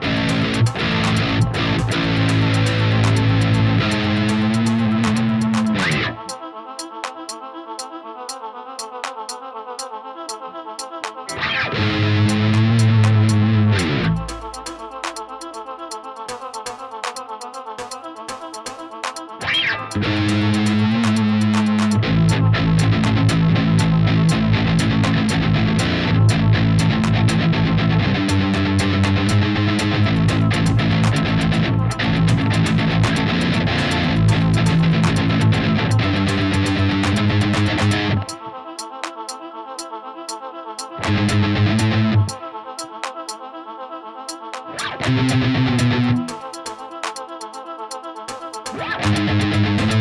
Thank Yeah.